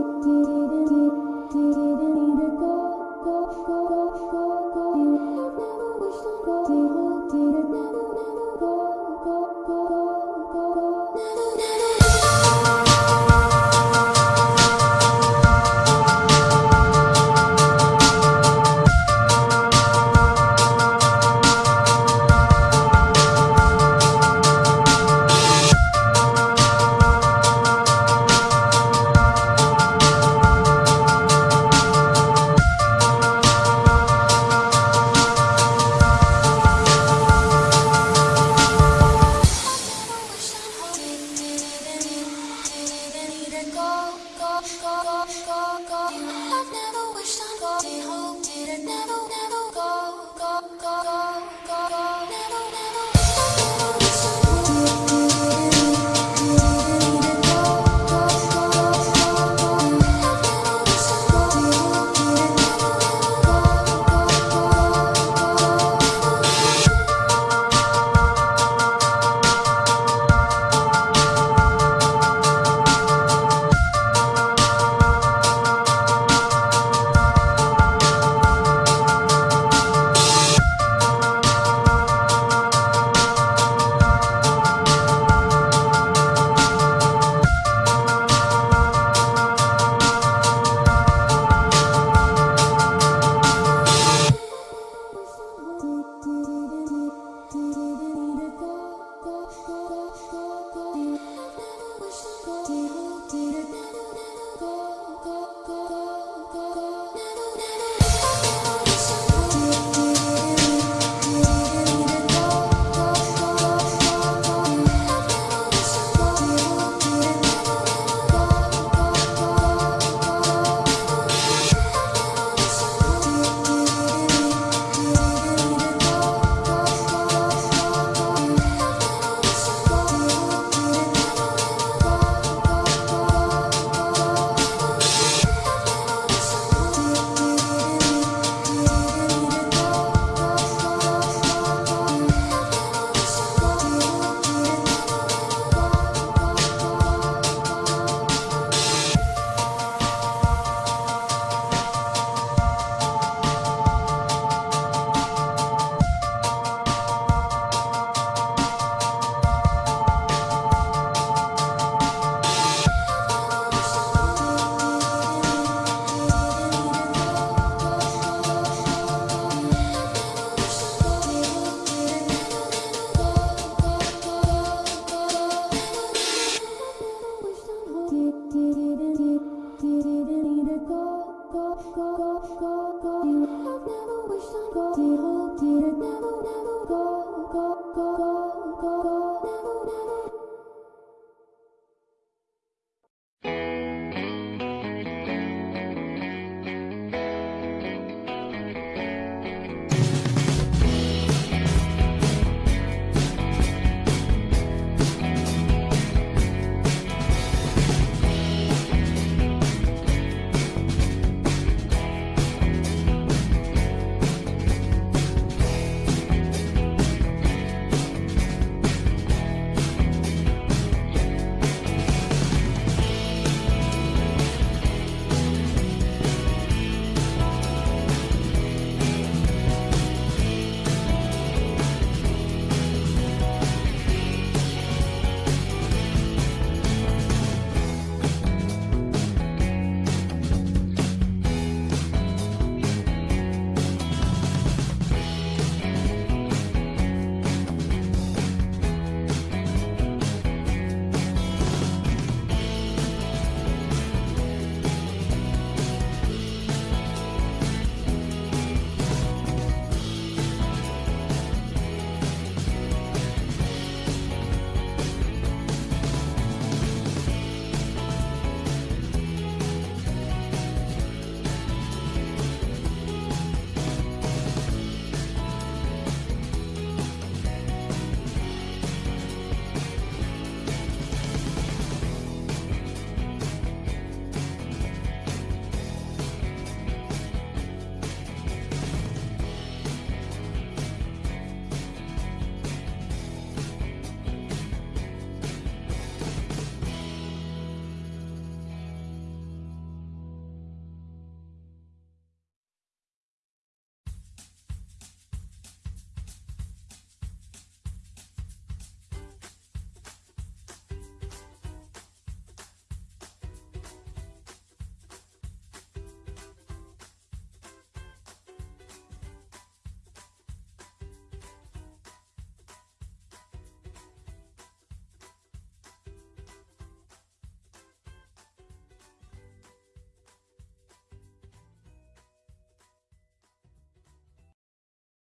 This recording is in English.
it did.